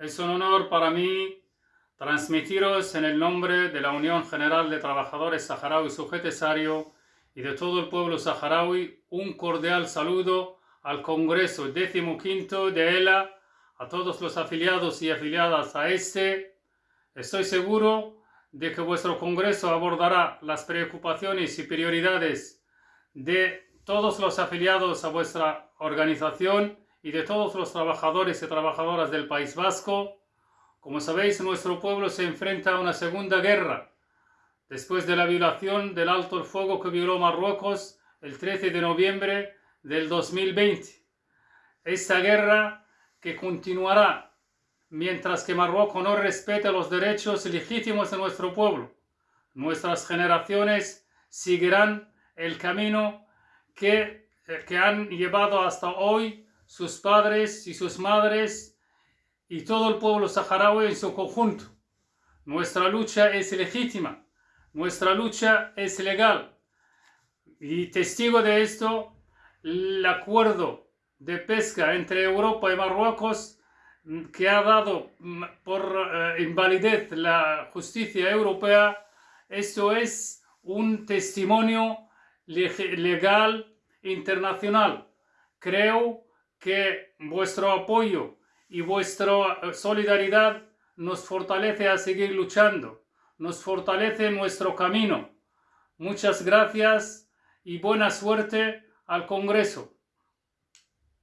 Es un honor para mí transmitiros en el nombre de la Unión General de Trabajadores Saharaui Sujetesario y de todo el pueblo saharaui un cordial saludo al Congreso XV de ELA, a todos los afiliados y afiliadas a este. Estoy seguro de que vuestro Congreso abordará las preocupaciones y prioridades de todos los afiliados a vuestra organización y de todos los trabajadores y trabajadoras del País Vasco. Como sabéis, nuestro pueblo se enfrenta a una segunda guerra, después de la violación del alto el fuego que violó Marruecos el 13 de noviembre del 2020. Esta guerra que continuará mientras que Marruecos no respete los derechos legítimos de nuestro pueblo. Nuestras generaciones seguirán el camino que, eh, que han llevado hasta hoy sus padres y sus madres y todo el pueblo saharaui en su conjunto. Nuestra lucha es legítima, nuestra lucha es legal. Y testigo de esto, el acuerdo de pesca entre Europa y Marruecos que ha dado por eh, invalidez la justicia europea, esto es un testimonio legal internacional. Creo que vuestro apoyo y vuestra solidaridad nos fortalece a seguir luchando, nos fortalece nuestro camino. Muchas gracias y buena suerte al Congreso.